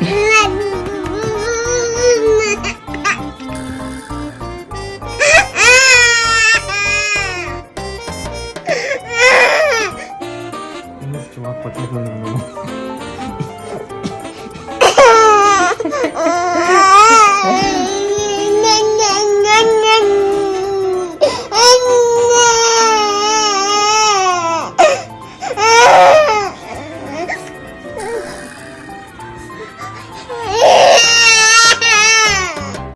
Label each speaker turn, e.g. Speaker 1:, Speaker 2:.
Speaker 1: 아, 아.
Speaker 2: 음식 좀